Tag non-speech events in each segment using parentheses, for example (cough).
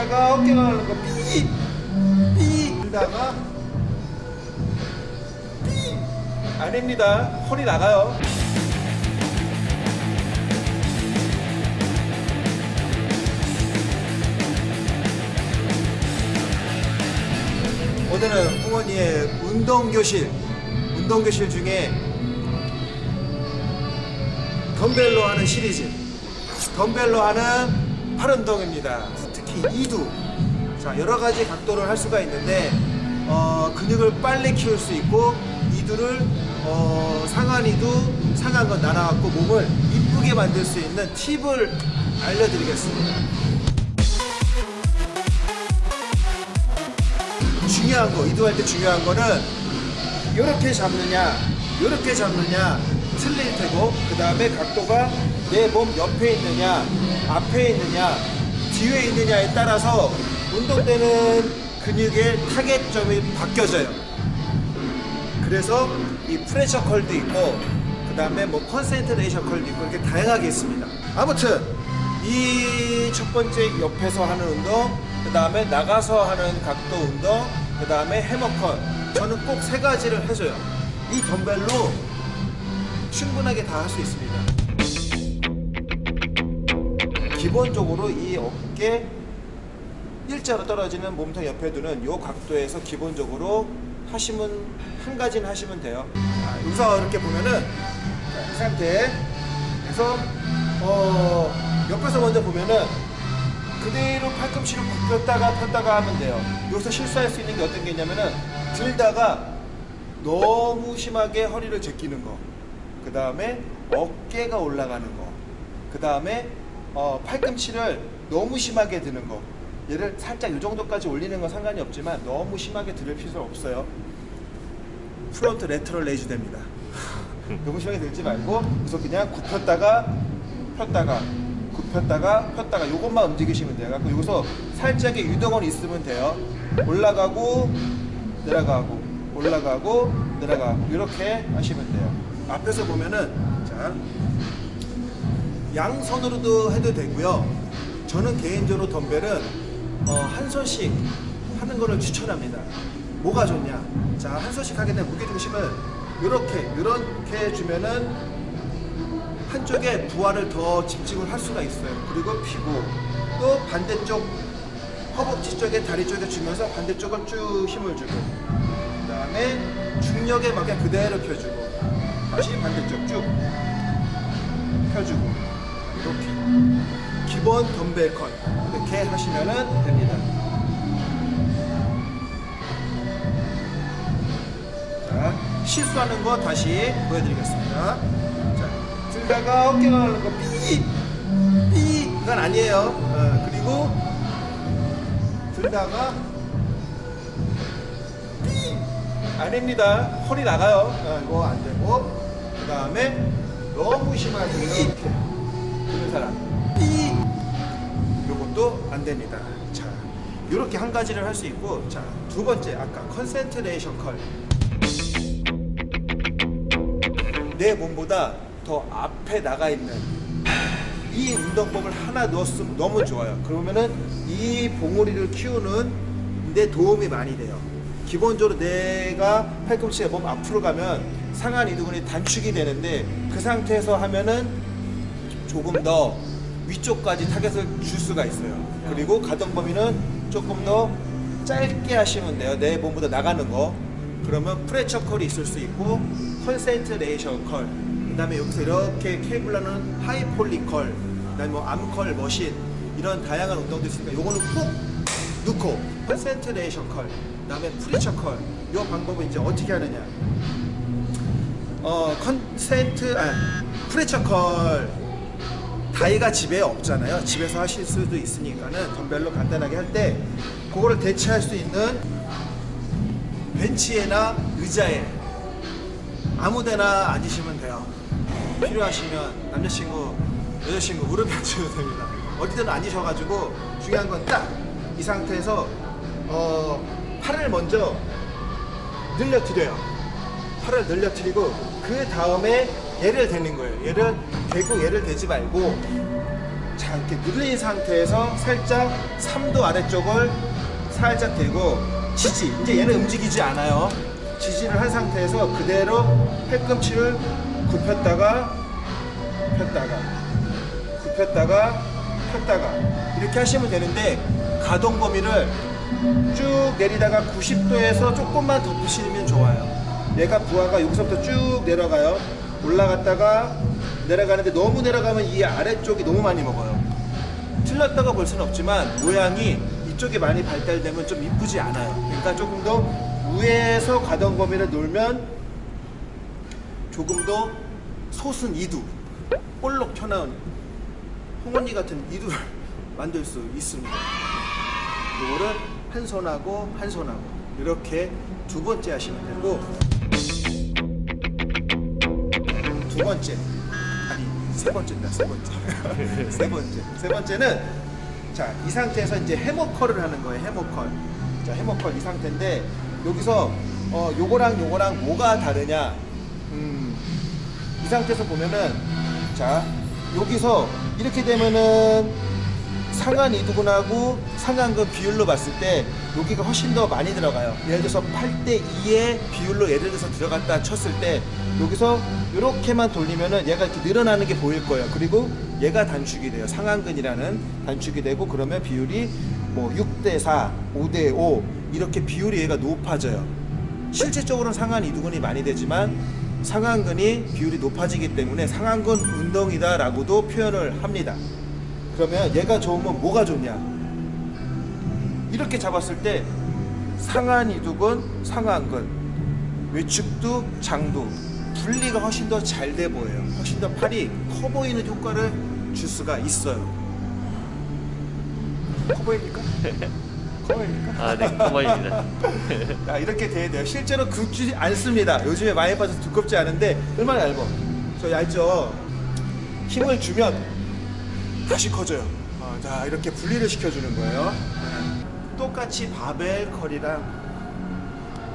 들다가 어깨가 거 삐! 삐! 들다가 삐! 아닙니다 허리 나가요 오늘은 홍원이의 운동교실 운동교실 중에 덤벨로 하는 시리즈 덤벨로 하는 팔 운동입니다 특히 이두. 자 여러가지 각도를 할 수가 있는데 어, 근육을 빨리 키울 수 있고 이두를 어, 상한 이두 상한 건 나눠갖고 몸을 이쁘게 만들 수 있는 팁을 알려드리겠습니다. 중요한 거 이두할 때 중요한 거는 이렇게 잡느냐 이렇게 잡느냐 틀릴 테고 그 다음에 각도가 내 몸 옆에 있느냐 앞에 있느냐 뒤에 있느냐에 따라서 운동되는 근육의 타겟점이 바뀌어져요. 그래서 이 preacher curl도 있고 그 다음에 뭐 concentration curl도 있고 이렇게 다양하게 있습니다. 아무튼 이 첫 번째 옆에서 하는 운동 그 다음에 나가서 하는 각도 운동 그 다음에 해머컷 저는 꼭 세 가지를 해줘요. 이 덤벨로 충분하게 다 할 수 있습니다 기본적으로 이 어깨 일자로 떨어지는 몸통 옆에 두는 이 각도에서 기본적으로 하시면 한 가지는 하시면 돼요 자, 여기서 이렇게 보면은 자, 이 상태에서 어, 옆에서 먼저 보면은 그대로 팔꿈치를 굽혔다가 폈다가 하면 돼요 여기서 실수할 수 있는 게 어떤 게 있냐면은 들다가 너무 심하게 허리를 제끼는 거. 그 다음에 어깨가 올라가는 거. 그 다음에 어, 팔꿈치를 너무 심하게 드는 거. 얘를 살짝 이 정도까지 올리는 건 상관이 없지만 너무 심하게 들을 필요 없어요. front lateral raise 됩니다. (laughs) 너무 심하게 들지 말고 그래서 그냥 굽혔다가 폈다가 굽혔다가 폈다가 이것만 움직이시면 돼요. 그래서 여기서 살짝의 유동은 있으면 돼요. 올라가고 내려가고 올라가고 내려가고 이렇게 하시면 돼요 앞에서 보면은 자 양손으로도 해도 되고요. 저는 개인적으로 덤벨은 어, 한 손씩 하는 거를 추천합니다. 뭐가 좋냐? 자 한 손씩 하게 되면 무게중심을 이렇게 이렇게 주면은 한쪽에 부하를 더 집중을 할 수가 있어요. 그리고 피고 또 반대쪽 허벅지 쪽에 다리 쪽에 주면서 반대쪽을 쭉 힘을 주고 그 다음에 중력에 맞게 그대로 펴주고 다시 반대쪽 쭉 펴주고 이렇게. 기본 덤벨 컷 이렇게 하시면 됩니다. 자 실수하는 거 다시 보여드리겠습니다. 자 들다가 어깨가 가는 거 삐! 삐! 이건 아니에요. 어, 그리고 들다가 삐! 아닙니다. 허리 나가요. 어, 이거 안 되고. 그 다음에 너무 심하게 이렇게 드는 사람. 삐 요것도 안 됩니다. 자 이렇게 한 가지를 할 수 있고 자 두 번째 아까 concentration curl 내 몸보다 더 앞에 나가 있는 이 운동법을 하나 넣었으면 너무 좋아요. 그러면은 이 봉우리를 키우는 데 도움이 많이 돼요. 기본적으로 내가 팔꿈치가 몸 앞으로 가면 상완 이두근이 단축이 되는데 그 상태에서 하면은 조금 더 위쪽까지 타겟을 줄 수가 있어요. 그리고 가동 범위는 조금 더 짧게 하시면 돼요. 내 몸보다 나가는 거. 그러면 preacher curl이 있을 수 있고 concentration curl. 그 다음에 여기서 이렇게 케이블로 하는 high pulley curl, 그 다음에 뭐 arm curl, machine 이런 다양한 운동도 있으니까 요거는 꼭 넣고 concentration curl, 그 다음에 preacher curl. 요 방법은 이제 어떻게 하느냐? 어 concentra- 아 preacher curl 다이가 집에 없잖아요. 집에서 하실 수도 있으니까는 덤벨로 간단하게 할 때 그거를 대체할 수 있는 벤치에나 의자에 아무데나 앉으시면 돼요. 필요하시면 남자친구, 여자친구 무릎에 앉으셔도 (laughs) 됩니다. 어디든 앉으셔가지고 중요한 건 딱 이 상태에서 어, 팔을 먼저 늘려드려요. 팔을 늘려드리고 그 다음에 얘를 대는 거예요. 얘를 대고 얘를 대지 말고 자자 이렇게 누른 상태에서 살짝 3도 아래쪽을 살짝 대고 지지. 이제 얘는 움직이지 않아요. 지지를 한 상태에서 그대로 팔꿈치를 굽혔다가 폈다가 굽혔다가 폈다가 이렇게 하시면 되는데 가동 범위를 쭉 내리다가 90도에서 조금만 더 푸시면 좋아요. 얘가 부하가 여기서부터 쭉 내려가요. 올라갔다가 내려가는데 너무 내려가면 이 아래쪽이 너무 많이 먹어요. 틀렸다고 볼 수는 없지만 모양이 이쪽에 많이 발달되면 좀 이쁘지 않아요. 그러니까 조금 더 위에서 가동 범위를 놀면 조금 더 솟은 이두 볼록 튀어나온 홍언니 같은 이두를 (laughs) 만들 수 있습니다. 이거를 한 손하고 한 손하고 이렇게 두 번째 하시면 되고 두 번째. 아니 세 번째입니다 세 번째. (laughs) 세 번째. 세 번째는 자 이 상태에서 이제 해머컬을 하는 거예요 해머컬. 자 해머컬 이 상태인데 여기서 어 요거랑 요거랑 뭐가 다르냐? 음, 이 상태에서 보면은 자 여기서 이렇게 되면은 상한 이두근하고 상한근 비율로 봤을 때 여기가 훨씬 더 많이 들어가요. 예를 들어서 8대 2의 비율로 예를 들어서 들어갔다 쳤을 때 여기서 이렇게만 돌리면은 얘가 이렇게 늘어나는 게 보일 거예요. 그리고 얘가 단축이 돼요. 상한근이라는 단축이 되고 그러면 비율이 뭐 6대 4, 5대 5 이렇게 비율이 얘가 높아져요. 실질적으로는 상한 이두근이 많이 되지만 상한근이 비율이 높아지기 때문에 상한근 운동이다 라고도 표현을 합니다. 그러면 얘가 좋으면 뭐가 좋냐? 이렇게 잡았을 때 상한 이두근, 상한근, 외축도, 장도 분리가 훨씬 더 잘 돼 보여요. 훨씬 더 팔이 커 보이는 효과를 줄 수가 있어요. 커 보입니까? (laughs) 커 보입니까? 아, 네, 커 보입니다. (laughs) 자, 이렇게 돼야 돼요. 실제로 굵지 않습니다. 요즘에 많이 빠져서 두껍지 않은데 얼마나 얇어? 저 얇죠? 힘을 주면 다시 커져요. 어, 자, 이렇게 분리를 시켜주는 거예요. 똑같이 바벨 curl이랑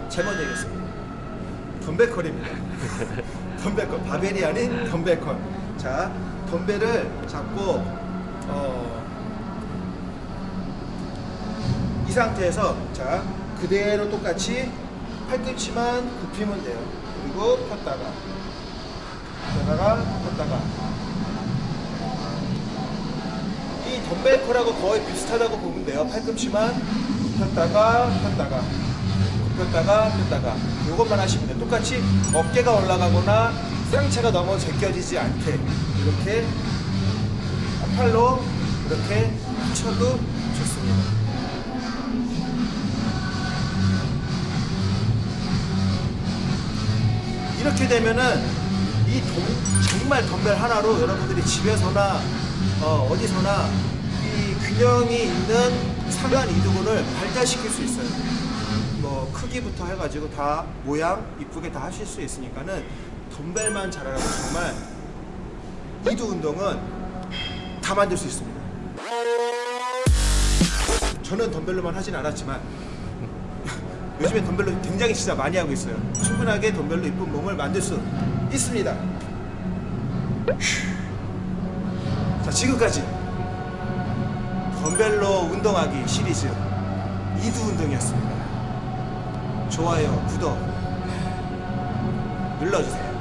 잘못 얘기했습니다. 덤벨 curl입니다. (laughs) 덤벨 curl. 바벨이 아닌 덤벨 curl. 자, 덤벨을 잡고 어, 이 상태에서 자 그대로 똑같이 팔꿈치만 굽히면 돼요. 그리고 폈다가 폈다가 폈다가 이 덤벨컬하고 거의 비슷하다고 보면 돼요. 팔꿈치만 폈다가 폈다가 굽혔다가 폈다가 이것만 하시면 돼요. 똑같이 어깨가 올라가거나 상체가 너무 제껴지지 않게 이렇게 팔로 이렇게 쳐도 좋습니다. 이렇게 되면은 이 동- 정말 덤벨 하나로 여러분들이 집에서나 어, 어디서나 이 균형이 있는 상한 이두근을 발달시킬 수 있어요. 뭐 크기부터 해가지고 다 모양 이쁘게 다 하실 수 있으니까는 덤벨만 잘하라고 정말 이두 운동은 다 만들 수 있습니다. 저는 덤벨로만 하진 않았지만 (laughs) 요즘에 덤벨로 굉장히 진짜 많이 하고 있어요. 충분하게 덤벨로 이쁜 몸을 만들 수 있습니다. 자, 지금까지 덤벨로 운동하기 시리즈 이두 운동이었습니다. 좋아요, 구독 눌러주세요.